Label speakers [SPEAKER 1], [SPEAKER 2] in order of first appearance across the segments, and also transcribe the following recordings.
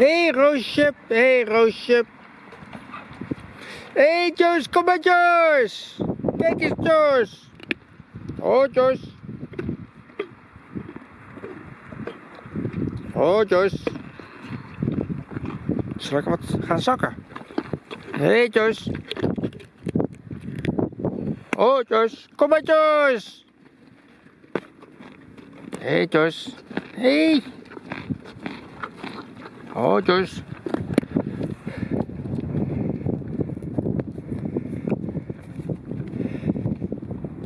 [SPEAKER 1] Hé hey, Roosje, hé hey, Roosje. Hé hey, Joyce, kom maar Joyce. Kijk eens Joyce. Oh Joyce. Oh Joyce. Zal ik wat gaan zakken? Hé hey, Joyce. Oh Joyce, kom maar Joyce. Hé hey, Joyce. Hé. Hey. Oh Joyce.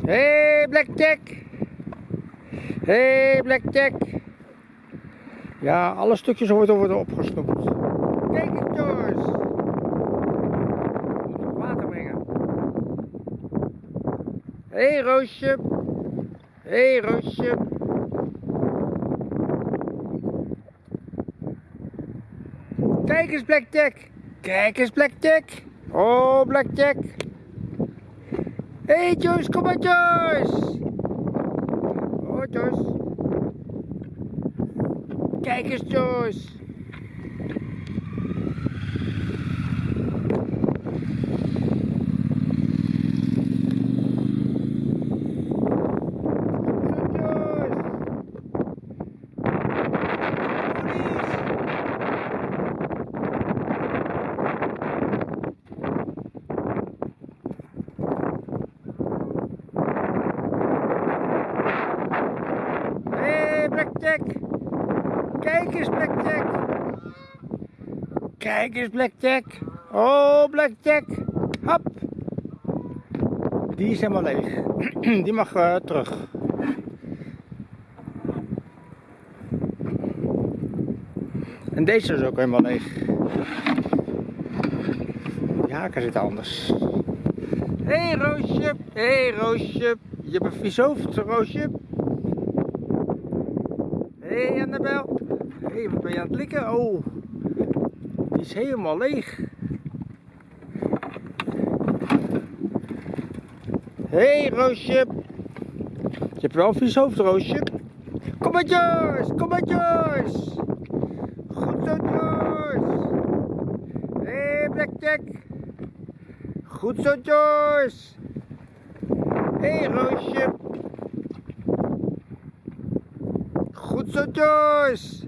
[SPEAKER 1] Hey Blackjack. Hey Blackjack. Ja, alle stukjes worden worden opgesnoept. Kijk eens Joyce. Moet water brengen. Hey Roosje. Hey Roosje. Kijk eens Blackjack. Kijk eens Blackjack. Oh Blackjack. Hey, Joyce, kom maar Joyce. Oh Joyce. Kijk eens Joyce. Kijk eens, Blackjack. Kijk eens, Blackjack. Oh, Blackjack. Hop. Die is helemaal leeg. Die mag uh, terug. En deze is ook helemaal leeg. Die haken zitten anders. Hé hey, Roosje, hé hey, Roosje. Je hebt een vies hoofd, Roosje. Hé hey Annabel. Hey, wat ben je aan het likken? Oh, die is helemaal leeg. Hé hey, Roosje. Je hebt wel een hoofd, Roosje. Kom maar Joyce, kom maar Joyce. Goed zo Joyce. Hé hey, Blackjack. Goed zo Joyce. Hé hey, Roosje. Joyce.